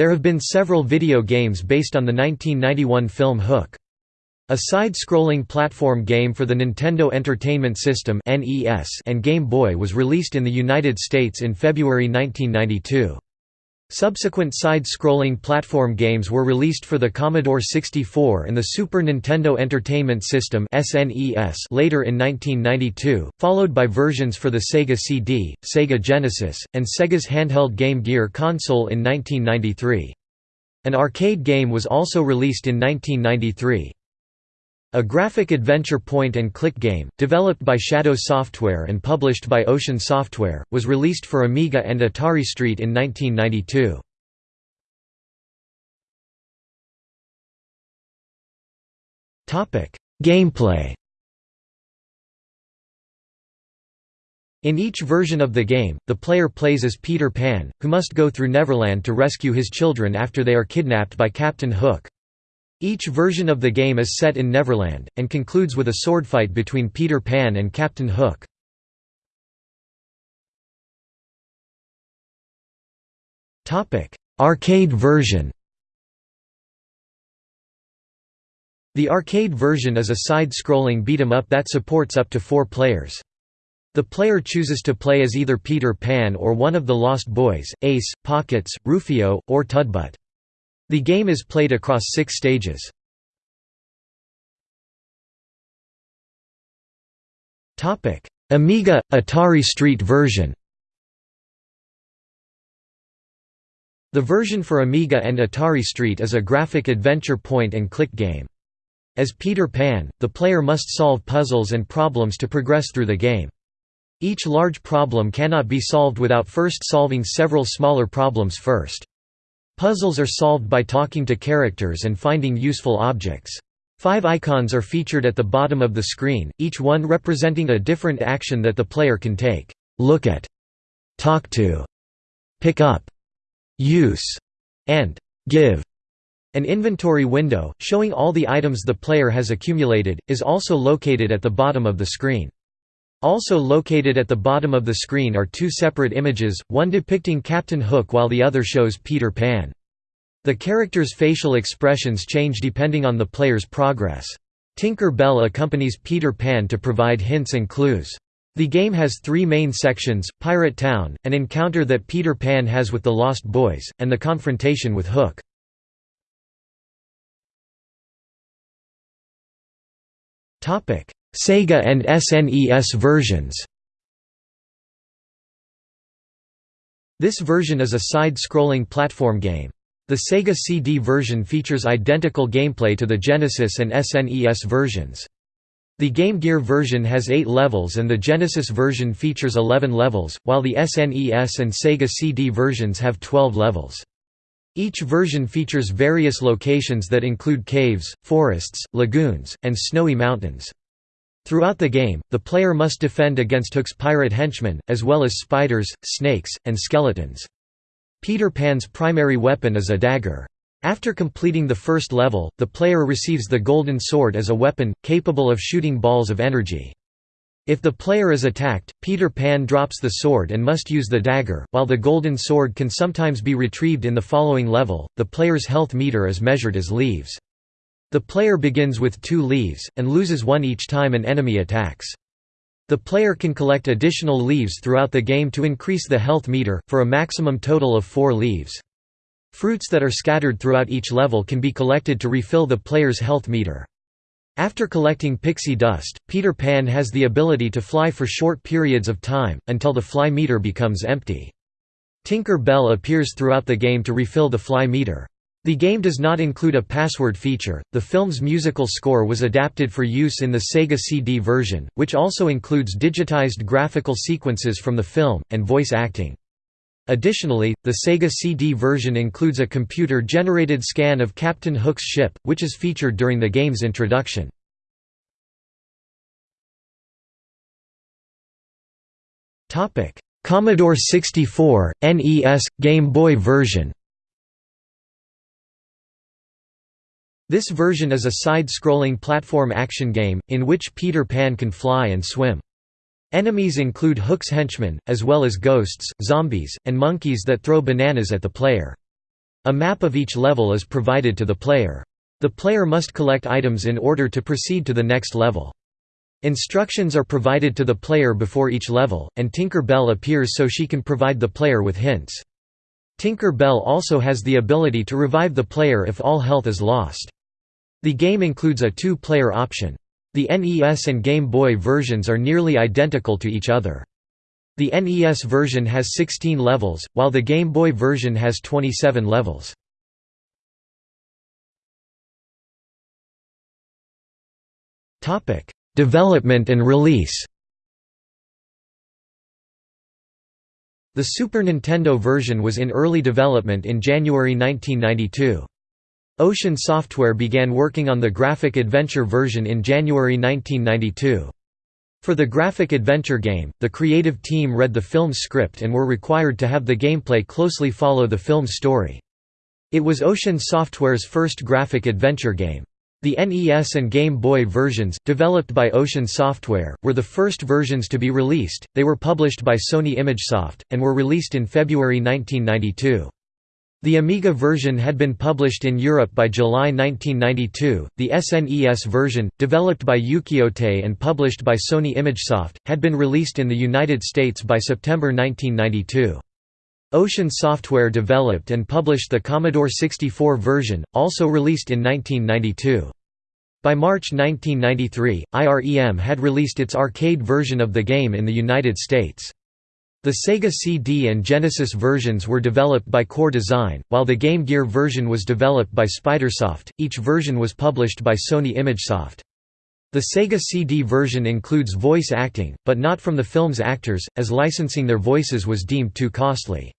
There have been several video games based on the 1991 film Hook. A side-scrolling platform game for the Nintendo Entertainment System and Game Boy was released in the United States in February 1992. Subsequent side-scrolling platform games were released for the Commodore 64 and the Super Nintendo Entertainment System later in 1992, followed by versions for the Sega CD, Sega Genesis, and Sega's handheld Game Gear console in 1993. An arcade game was also released in 1993. A graphic adventure point-and-click game, developed by Shadow Software and published by Ocean Software, was released for Amiga and Atari ST in 1992. Gameplay In each version of the game, the player plays as Peter Pan, who must go through Neverland to rescue his children after they are kidnapped by Captain Hook. Each version of the game is set in Neverland, and concludes with a swordfight between Peter Pan and Captain Hook. Arcade version The arcade version is a side-scrolling beat-em-up that supports up to four players. The player chooses to play as either Peter Pan or one of the Lost Boys, Ace, Pockets, Rufio, or Thud Butt. The game is played across six stages. Amiga – Atari Street version The version for Amiga and Atari Street is a graphic adventure point-and-click game. As Peter Pan, the player must solve puzzles and problems to progress through the game. Each large problem cannot be solved without first solving several smaller problems first. Puzzles are solved by talking to characters and finding useful objects. Five icons are featured at the bottom of the screen, each one representing a different action that the player can take. Look at, talk to, pick up, use, and give. An inventory window, showing all the items the player has accumulated, is also located at the bottom of the screen. Also located at the bottom of the screen are two separate images, one depicting Captain Hook while the other shows Peter Pan. The characters' facial expressions change depending on the player's progress. Tinker Bell accompanies Peter Pan to provide hints and clues. The game has three main sections, Pirate Town, an encounter that Peter Pan has with the Lost Boys, and the confrontation with Hook. Sega and SNES versions This version is a side-scrolling platform game. The Sega CD version features identical gameplay to the Genesis and SNES versions. The Game Gear version has 8 levels and the Genesis version features 11 levels, while the SNES and Sega CD versions have 12 levels. Each version features various locations that include caves, forests, lagoons, and snowy mountains. Throughout the game, the player must defend against Hook's pirate henchmen, as well as spiders, snakes, and skeletons. Peter Pan's primary weapon is a dagger. After completing the first level, the player receives the Golden Sword as a weapon, capable of shooting balls of energy. If the player is attacked, Peter Pan drops the sword and must use the dagger. While the Golden Sword can sometimes be retrieved in the following level, the player's health meter is measured as leaves. The player begins with two leaves, and loses one each time an enemy attacks. The player can collect additional leaves throughout the game to increase the health meter, for a maximum total of four leaves. Fruits that are scattered throughout each level can be collected to refill the player's health meter. After collecting pixie dust, Peter Pan has the ability to fly for short periods of time, until the fly meter becomes empty. Tinker Bell appears throughout the game to refill the fly meter. The game does not include a password feature. The film's musical score was adapted for use in the Sega CD version, which also includes digitized graphical sequences from the film, and voice acting. Additionally, the Sega CD version includes a computer-generated scan of Captain Hook's ship, which is featured during the game's introduction. Commodore 64, NES, Game Boy version This version is a side-scrolling platform action game, in which Peter Pan can fly and swim. Enemies include Hook's henchmen, as well as ghosts, zombies, and monkeys that throw bananas at the player. A map of each level is provided to the player. The player must collect items in order to proceed to the next level. Instructions are provided to the player before each level, and Tinker Bell appears so she can provide the player with hints. Tinker Bell also has the ability to revive the player if all health is lost. The game includes a two-player option. The NES and Game Boy versions are nearly identical to each other. The NES version has 16 levels, while the Game Boy version has 27 levels. Development and release The Super Nintendo version was in early development in January 1992. Ocean Software began working on the graphic adventure version in January 1992. For the graphic adventure game, the creative team read the film's script and were required to have the gameplay closely follow the film's story. It was Ocean Software's first graphic adventure game. The NES and Game Boy versions, developed by Ocean Software, were the first versions to be released. They were published by Sony ImageSoft, and were released in February 1992. The Amiga version had been published in Europe by July 1992. The SNES version, developed by Ukiyo-Tei and published by Sony ImageSoft, had been released in the United States by September 1992. Ocean Software developed and published the Commodore 64 version, also released in 1992. By March 1993, IREM had released its arcade version of the game in the United States. The Sega CD and Genesis versions were developed by Core Design, while the Game Gear version was developed by Spidersoft. Each version was published by Sony ImageSoft. The Sega CD version includes voice acting, but not from the film's actors, as licensing their voices was deemed too costly.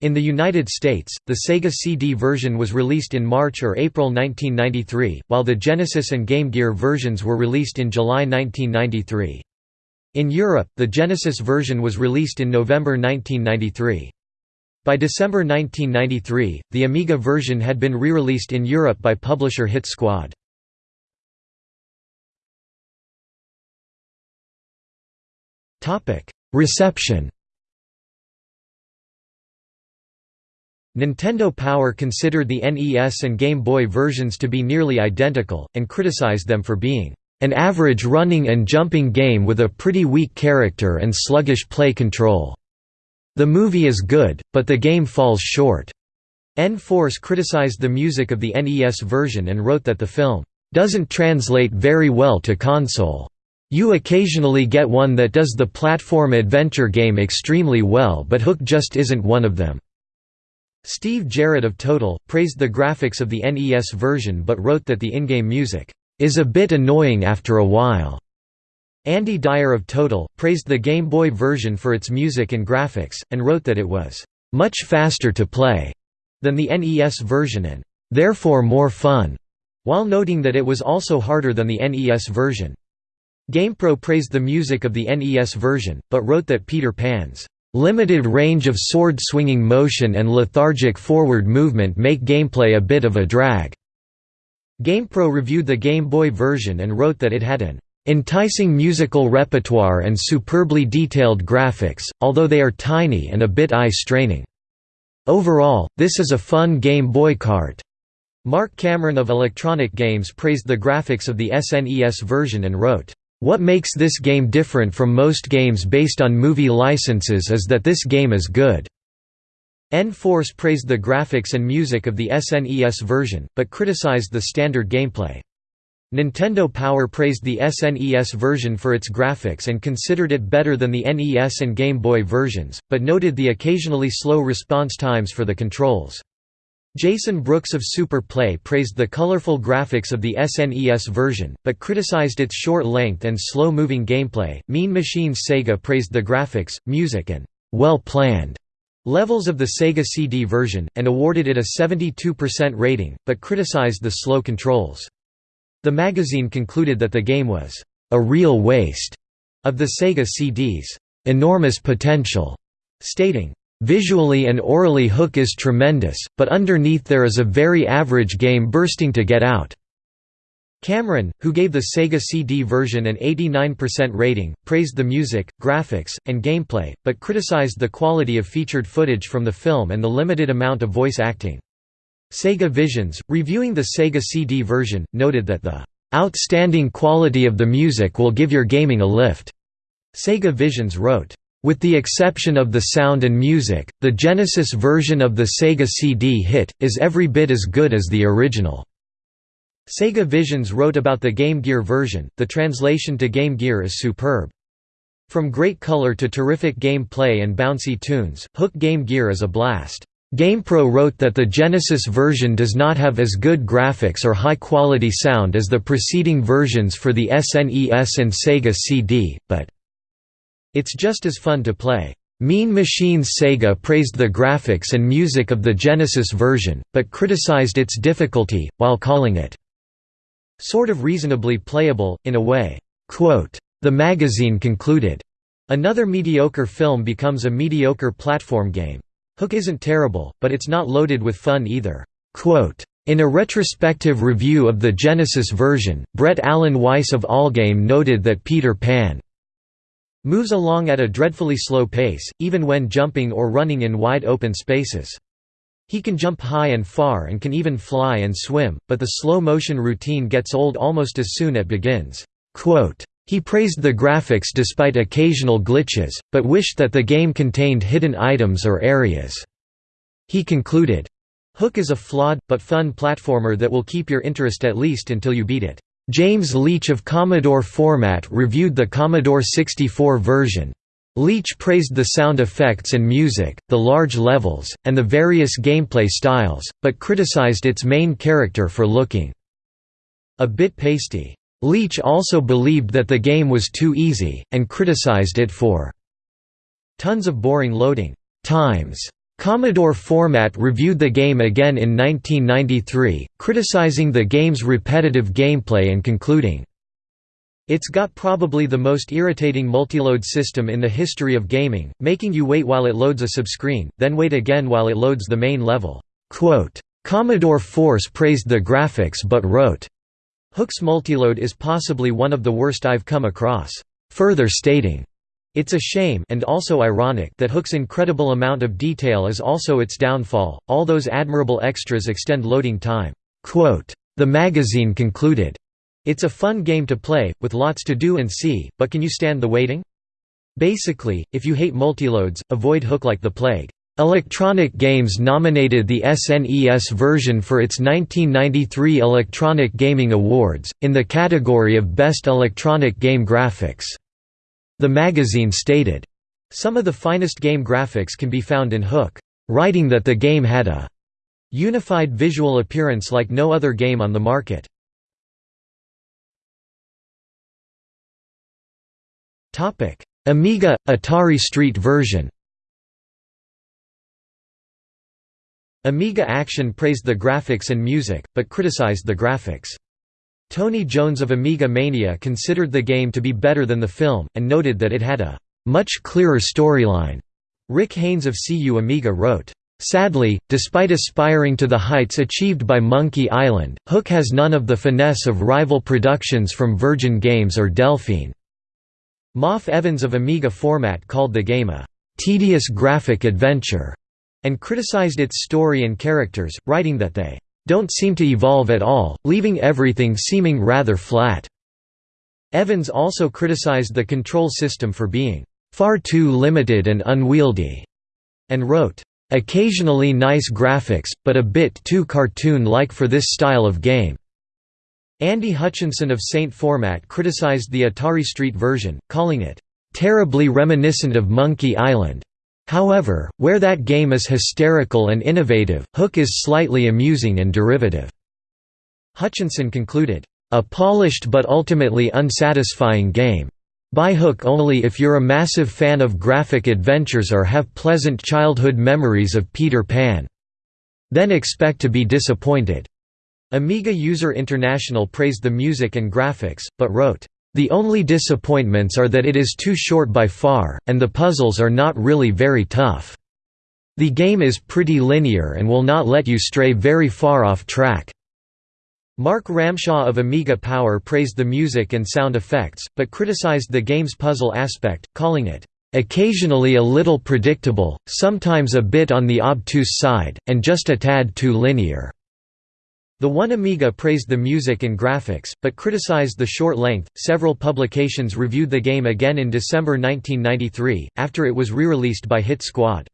In the United States, the Sega CD version was released in March or April 1993, while the Genesis and Game Gear versions were released in July 1993. In Europe, the Genesis version was released in November 1993. By December 1993, the Amiga version had been re-released in Europe by publisher Hit Squad. Reception Nintendo Power considered the NES and Game Boy versions to be nearly identical, and criticized them for being an average running and jumping game with a pretty weak character and sluggish play control. The movie is good, but the game falls short. N-Force criticized the music of the NES version and wrote that the film doesn't translate very well to console. You occasionally get one that does the platform adventure game extremely well but Hook just isn't one of them. Steve Jarrett of Total, praised the graphics of the NES version but wrote that the in-game music, "...is a bit annoying after a while." Andy Dyer of Total, praised the Game Boy version for its music and graphics, and wrote that it was, "...much faster to play," than the NES version and, "...therefore more fun," while noting that it was also harder than the NES version. GamePro praised the music of the NES version, but wrote that Peter Pan's Limited range of sword-swinging motion and lethargic forward movement make gameplay a bit of a drag. GamePro reviewed the Game Boy version and wrote that it had an enticing musical repertoire and superbly detailed graphics, although they are tiny and a bit eye-straining. Overall, this is a fun Game Boy cart. Mark Cameron of Electronic Games praised the graphics of the SNES version and wrote, what makes this game different from most games based on movie licenses is that this game is good. N-Force praised the graphics and music of the SNES version, but criticized the standard gameplay. Nintendo Power praised the SNES version for its graphics and considered it better than the NES and Game Boy versions, but noted the occasionally slow response times for the controls. Jason Brooks of Super Play praised the colorful graphics of the SNES version, but criticized its short length and slow-moving gameplay. Mean Machines Sega praised the graphics, music and well-planned levels of the Sega CD version, and awarded it a 72% rating, but criticized the slow controls. The magazine concluded that the game was a real waste of the Sega CD's enormous potential, stating, Visually and orally Hook is tremendous, but underneath there is a very average game bursting to get out. Cameron, who gave the Sega CD version an 89% rating, praised the music, graphics, and gameplay, but criticized the quality of featured footage from the film and the limited amount of voice acting. Sega Visions, reviewing the Sega CD version, noted that the "...outstanding quality of the music will give your gaming a lift." Sega Visions wrote, with the exception of the sound and music, the Genesis version of the Sega CD hit, is every bit as good as the original. Sega Visions wrote about the Game Gear version, the translation to Game Gear is superb. From great color to terrific game play and bouncy tunes, Hook Game Gear is a blast. GamePro wrote that the Genesis version does not have as good graphics or high-quality sound as the preceding versions for the SNES and Sega CD, but it's just as fun to play. Mean Machines Sega praised the graphics and music of the Genesis version, but criticized its difficulty, while calling it sort of reasonably playable, in a way. The magazine concluded, Another mediocre film becomes a mediocre platform game. Hook isn't terrible, but it's not loaded with fun either. In a retrospective review of the Genesis version, Brett Alan Weiss of Allgame noted that Peter Pan moves along at a dreadfully slow pace, even when jumping or running in wide open spaces. He can jump high and far and can even fly and swim, but the slow-motion routine gets old almost as soon it begins. He praised the graphics despite occasional glitches, but wished that the game contained hidden items or areas. He concluded, Hook is a flawed, but fun platformer that will keep your interest at least until you beat it. James Leach of Commodore Format reviewed the Commodore 64 version. Leach praised the sound effects and music, the large levels, and the various gameplay styles, but criticized its main character for looking a bit pasty. Leach also believed that the game was too easy, and criticized it for tons of boring loading times. Commodore Format reviewed the game again in 1993, criticizing the game's repetitive gameplay and concluding, It's got probably the most irritating multiload system in the history of gaming, making you wait while it loads a subscreen, then wait again while it loads the main level." Commodore Force praised the graphics but wrote, Hook's multiload is possibly one of the worst I've come across, further stating, it's a shame and also ironic that Hook's incredible amount of detail is also its downfall, all those admirable extras extend loading time. Quote, the magazine concluded, It's a fun game to play, with lots to do and see, but can you stand the waiting? Basically, if you hate multiloads, avoid Hook like the plague. Electronic Games nominated the SNES version for its 1993 Electronic Gaming Awards, in the category of Best Electronic Game Graphics. The magazine stated, Some of the finest game graphics can be found in Hook, writing that the game had a unified visual appearance like no other game on the market. Amiga – Atari Street version Amiga Action praised the graphics and music, but criticized the graphics. Tony Jones of Amiga Mania considered the game to be better than the film, and noted that it had a much clearer storyline. Rick Haynes of CU Amiga wrote, Sadly, despite aspiring to the heights achieved by Monkey Island, Hook has none of the finesse of rival productions from Virgin Games or Delphine. Maff Evans of Amiga Format called the game a tedious graphic adventure, and criticized its story and characters, writing that they don't seem to evolve at all, leaving everything seeming rather flat. Evans also criticized the control system for being far too limited and unwieldy, and wrote, occasionally nice graphics, but a bit too cartoon-like for this style of game. Andy Hutchinson of Saint Format criticized the Atari Street version, calling it, "...terribly reminiscent of Monkey Island." However, where that game is hysterical and innovative, Hook is slightly amusing and derivative. Hutchinson concluded, "...a polished but ultimately unsatisfying game. Buy Hook only if you're a massive fan of graphic adventures or have pleasant childhood memories of Peter Pan. Then expect to be disappointed." Amiga User International praised the music and graphics, but wrote, the only disappointments are that it is too short by far, and the puzzles are not really very tough. The game is pretty linear and will not let you stray very far off track. Mark Ramshaw of Amiga Power praised the music and sound effects, but criticized the game's puzzle aspect, calling it, "...occasionally a little predictable, sometimes a bit on the obtuse side, and just a tad too linear." The One Amiga praised the music and graphics, but criticized the short length. Several publications reviewed the game again in December 1993, after it was re-released by Hit Squad.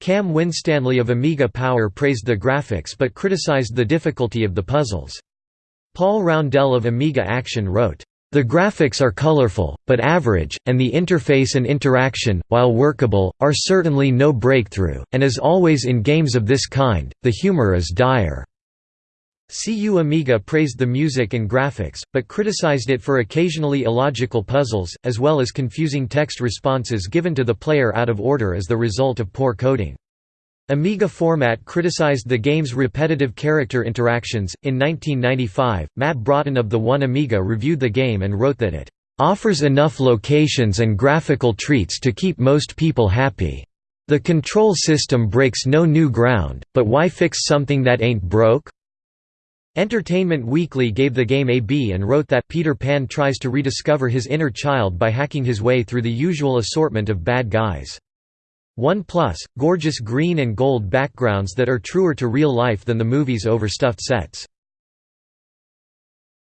Cam Winstanley of Amiga Power praised the graphics but criticized the difficulty of the puzzles. Paul Roundell of Amiga Action wrote, the graphics are colorful, but average, and the interface and interaction, while workable, are certainly no breakthrough, and as always in games of this kind, the humor is dire. CU Amiga praised the music and graphics, but criticized it for occasionally illogical puzzles, as well as confusing text responses given to the player out of order as the result of poor coding. Amiga Format criticized the game's repetitive character interactions. In 1995, Matt Broughton of the One Amiga reviewed the game and wrote that it offers enough locations and graphical treats to keep most people happy. The control system breaks no new ground, but why fix something that ain't broke? Entertainment Weekly gave the game a B and wrote that Peter Pan tries to rediscover his inner child by hacking his way through the usual assortment of bad guys. One Plus, gorgeous green and gold backgrounds that are truer to real life than the movie's overstuffed sets.